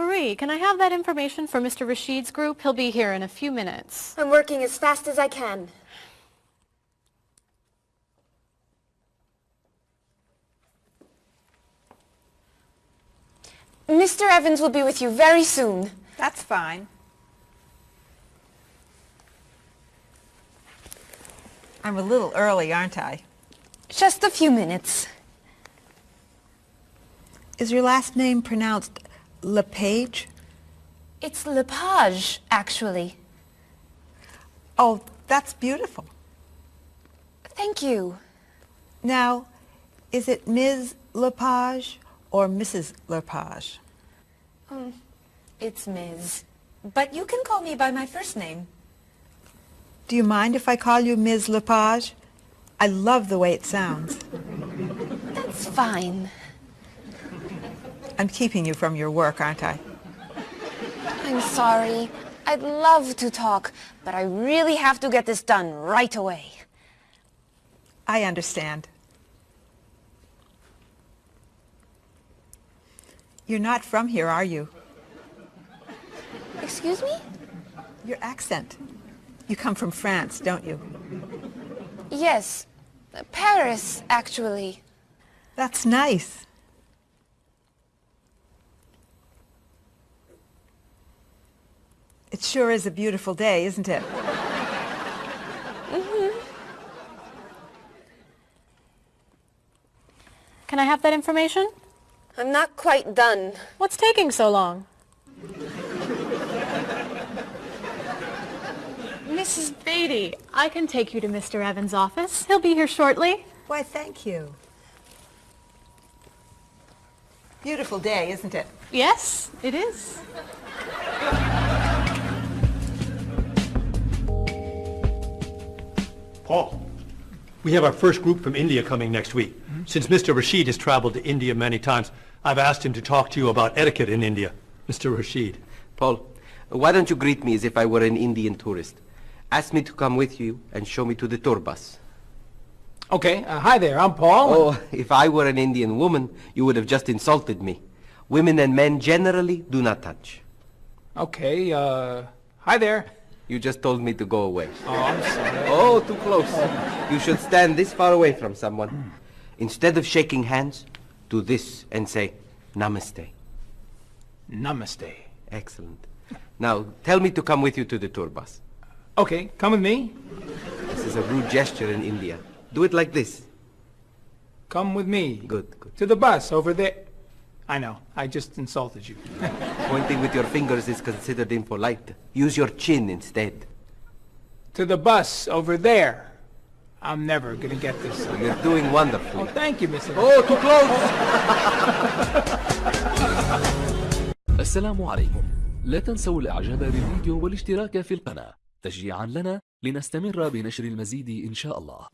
Marie, can I have that information for Mr. Rashid's group? He'll be here in a few minutes. I'm working as fast as I can. Mr. Evans will be with you very soon. That's fine. I'm a little early, aren't I? Just a few minutes. Is your last name pronounced LePage? It's Lepage, actually. Oh, that's beautiful. Thank you. Now, is it Ms. Lepage or Mrs. Lepage? Um, it's Ms. But you can call me by my first name. Do you mind if I call you Ms. Lepage? I love the way it sounds. That's fine. I'm keeping you from your work, aren't I? I'm sorry. I'd love to talk, but I really have to get this done right away. I understand. You're not from here, are you? Excuse me? Your accent. You come from France, don't you? Yes. Paris, actually. That's nice. It sure is a beautiful day, isn't it? Mm-hmm. Can I have that information? I'm not quite done. What's taking so long? Mrs. Beatty, I can take you to Mr. Evans' office. He'll be here shortly. Why, thank you. Beautiful day, isn't it? Yes, it is. Paul, we have our first group from India coming next week. Since Mr. Rashid has traveled to India many times, I've asked him to talk to you about etiquette in India. Mr. Rashid. Paul, why don't you greet me as if I were an Indian tourist? Ask me to come with you and show me to the tour bus. Okay, uh, hi there, I'm Paul. Oh, if I were an Indian woman, you would have just insulted me. Women and men generally do not touch. Okay, uh, hi there. You just told me to go away. Oh, I'm sorry. Oh, too close. You should stand this far away from someone. Instead of shaking hands, do this and say, Namaste. Namaste. Excellent. Now, tell me to come with you to the tour bus. Okay, come with me. This is a rude gesture in India. Do it like this. Come with me. Good, good. To the bus over there. I know, I just insulted you. Pointing with your fingers is considered impolite. Use your chin instead. to the bus over there. I'm never gonna get this. You're doing Oh, wonderfully. thank you, Mr. Oh, too close! السلام عليكم لا تنسوا الاعجاب بالفيديو والاشتراك في القناة تشجيعا لنا لنستمر بنشر المزيد ان شاء الله